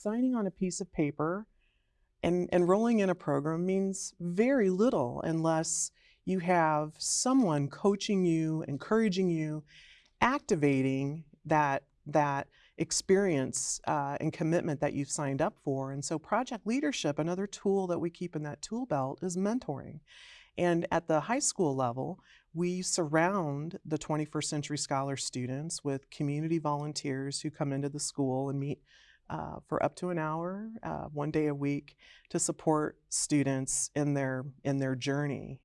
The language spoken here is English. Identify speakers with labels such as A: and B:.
A: signing on a piece of paper and enrolling in a program means very little unless you have someone coaching you, encouraging you, activating that that experience uh, and commitment that you've signed up for. And so project leadership, another tool that we keep in that tool belt is mentoring. And at the high school level, we surround the 21st Century Scholar students with community volunteers who come into the school and meet uh, for up to an hour, uh, one day a week, to support students in their in their journey.